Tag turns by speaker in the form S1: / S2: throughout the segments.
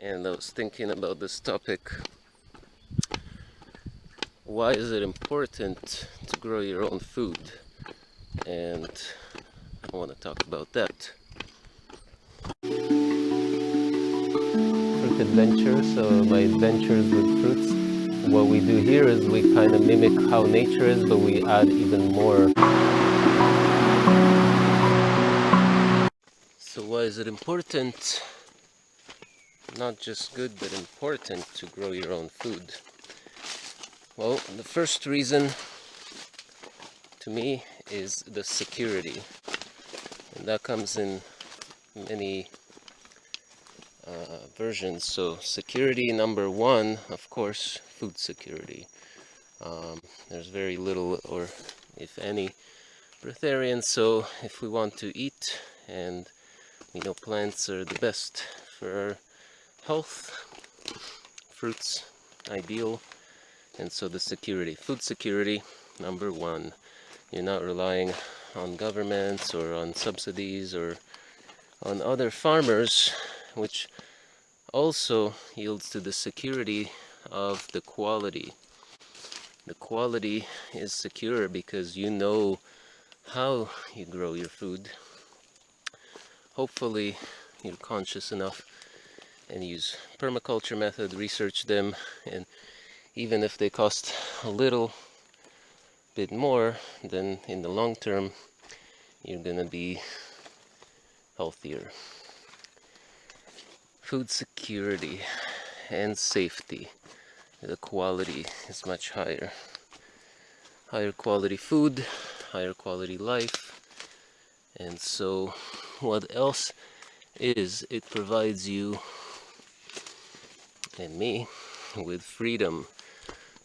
S1: and I was thinking about this topic. Why is it important to grow your own food? And I want to talk about that. Fruit adventure so my adventures with fruits. What we do here is we kind of mimic how nature is but we add even more. So why is it important not just good but important to grow your own food. Well the first reason to me is the security. And that comes in many uh, versions. So security number one of course food security. Um, there's very little or if any breatharians so if we want to eat and we know plants are the best for health fruits ideal and so the security. Food security number one. You're not relying on governments or on subsidies or on other farmers which also yields to the security of the quality. The quality is secure because you know how you grow your food. Hopefully you're conscious enough and use permaculture method, research them, and even if they cost a little bit more, then in the long term, you're gonna be healthier. Food security and safety. The quality is much higher. Higher quality food, higher quality life. And so what else is it provides you and me with freedom.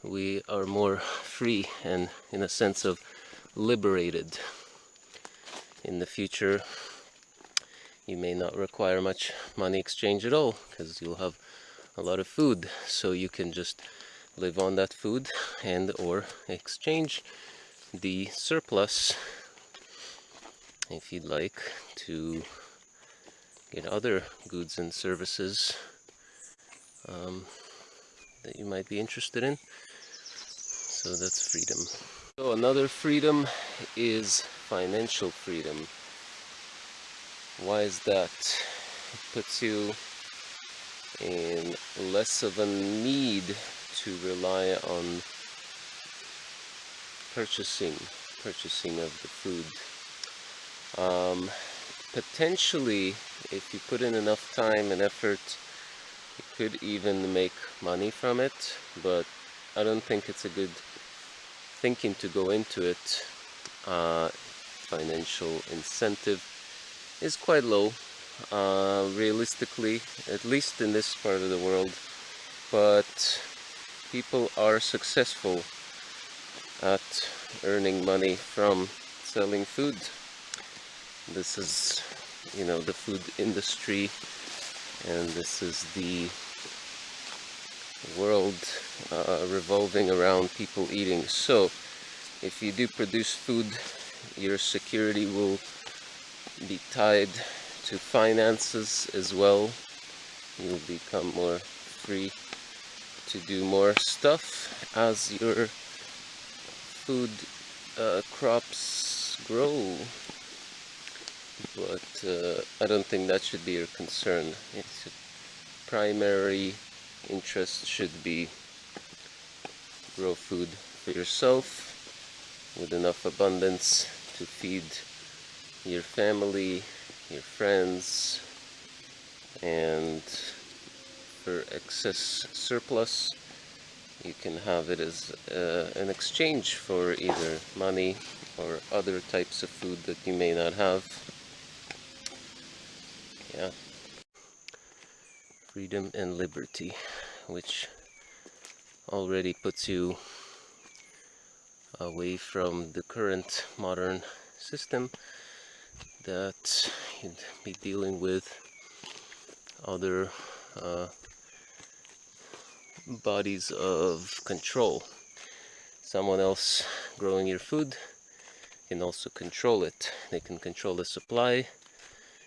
S1: We are more free and in a sense of liberated. In the future you may not require much money exchange at all because you'll have a lot of food. So you can just live on that food and or exchange the surplus if you'd like to get other goods and services um, that you might be interested in. So that's freedom. So another freedom is financial freedom. Why is that? It puts you in less of a need to rely on purchasing purchasing of the food. Um, potentially, if you put in enough time and effort you could even make money from it, but I don't think it's a good thinking to go into it. Uh, financial incentive is quite low, uh, realistically, at least in this part of the world, but people are successful at earning money from selling food. This is, you know, the food industry and this is the world uh, revolving around people eating. So if you do produce food your security will be tied to finances as well. You'll become more free to do more stuff as your food uh, crops grow but uh, I don't think that should be your concern. Its primary interest should be grow food for yourself with enough abundance to feed your family, your friends, and for excess surplus you can have it as uh, an exchange for either money or other types of food that you may not have yeah. Freedom and liberty which already puts you away from the current modern system that you'd be dealing with other uh, bodies of control. Someone else growing your food can also control it. They can control the supply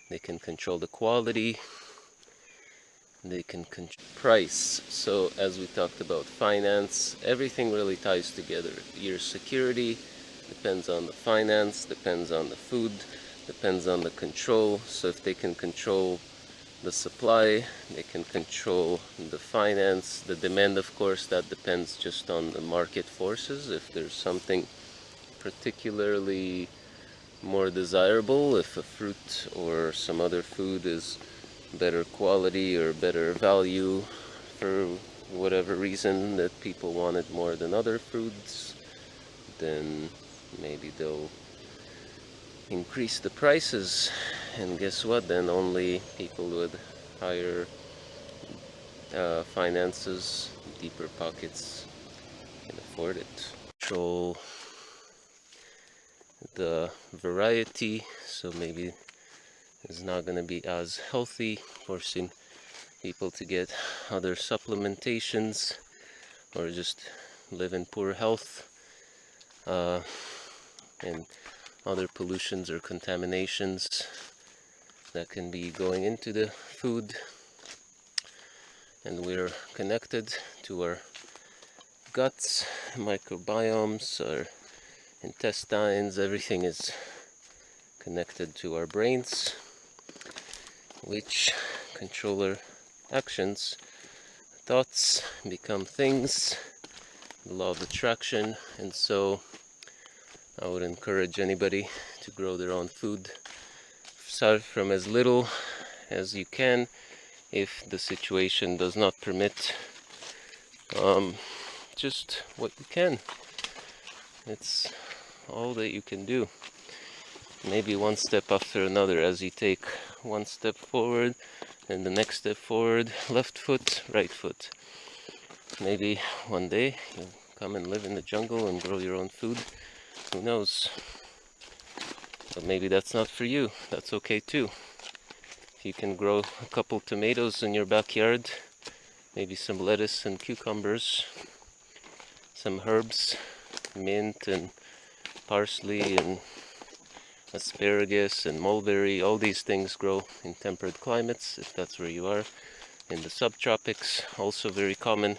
S1: they can control the quality. They can control price. So as we talked about finance everything really ties together. Your security depends on the finance depends on the food depends on the control. So if they can control the supply they can control the finance. The demand of course that depends just on the market forces. If there's something particularly more desirable if a fruit or some other food is better quality or better value for whatever reason that people want it more than other foods then maybe they'll increase the prices. And guess what? Then only people with higher uh, finances deeper pockets can afford it. Control the variety so maybe it's not going to be as healthy forcing people to get other supplementations or just live in poor health uh, and other pollutions or contaminations that can be going into the food. And we're connected to our guts, microbiomes, our intestines, everything is connected to our brains which control our actions thoughts become things the law of attraction and so I would encourage anybody to grow their own food. Start from as little as you can if the situation does not permit um, just what you can. It's all that you can do maybe one step after another as you take one step forward and the next step forward left foot right foot maybe one day you'll come and live in the jungle and grow your own food who knows? But maybe that's not for you. That's okay too. If you can grow a couple tomatoes in your backyard, maybe some lettuce and cucumbers, some herbs, mint and parsley and asparagus and mulberry, all these things grow in temperate climates, if that's where you are. In the subtropics, also very common.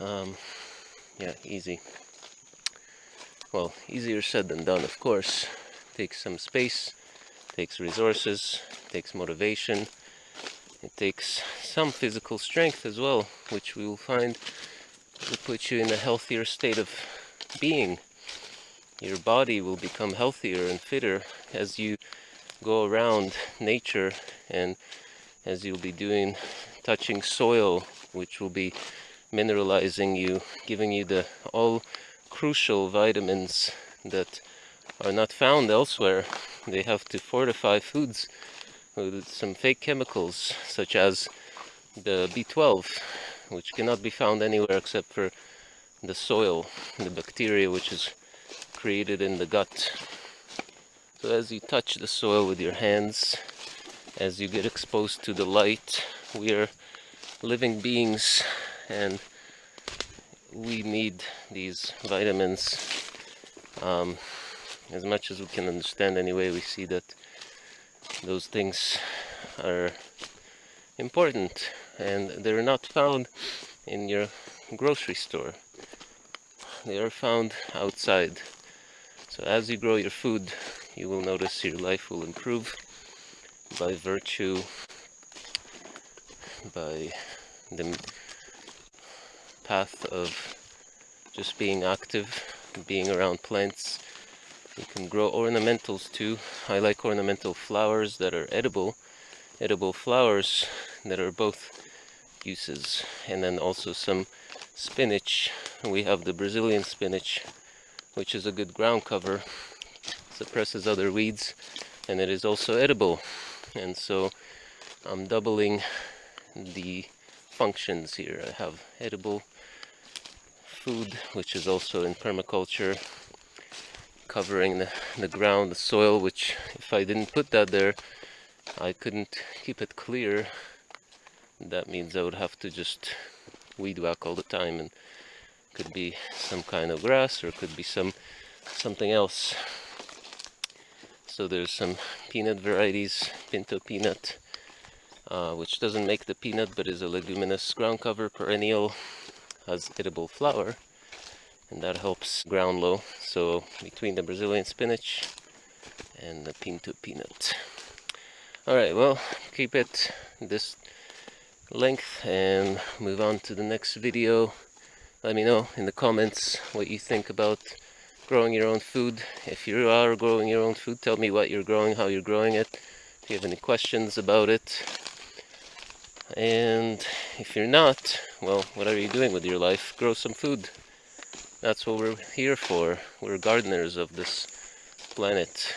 S1: Um, yeah, easy well easier said than done of course takes some space takes resources takes motivation it takes some physical strength as well which we will find will put you in a healthier state of being your body will become healthier and fitter as you go around nature and as you'll be doing touching soil which will be mineralizing you giving you the all crucial vitamins that are not found elsewhere. They have to fortify foods with some fake chemicals, such as the B12, which cannot be found anywhere except for the soil, the bacteria which is created in the gut. So as you touch the soil with your hands, as you get exposed to the light, we are living beings and we need these vitamins um, as much as we can understand anyway we see that those things are important and they're not found in your grocery store they are found outside so as you grow your food you will notice your life will improve by virtue by the path of just being active, being around plants. You can grow ornamentals too. I like ornamental flowers that are edible, edible flowers that are both uses. And then also some spinach. We have the Brazilian spinach, which is a good ground cover, suppresses other weeds, and it is also edible. And so I'm doubling the functions here. I have edible food, which is also in permaculture, covering the, the ground, the soil, which if I didn't put that there, I couldn't keep it clear. That means I would have to just weed whack all the time and could be some kind of grass or could be some something else. So there's some peanut varieties, pinto peanut, uh, which doesn't make the peanut but is a leguminous ground cover perennial, has edible flower, and that helps ground low. So between the Brazilian spinach and the pinto peanut. Alright, well, keep it this length and move on to the next video. Let me know in the comments what you think about growing your own food. If you are growing your own food, tell me what you're growing, how you're growing it. If you have any questions about it. And if you're not, well, what are you doing with your life? Grow some food. That's what we're here for. We're gardeners of this planet.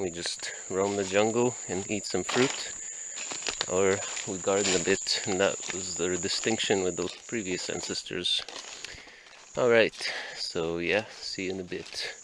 S1: We just roam the jungle and eat some fruit. Or we garden a bit, and that was their distinction with those previous ancestors. Alright, so yeah, see you in a bit.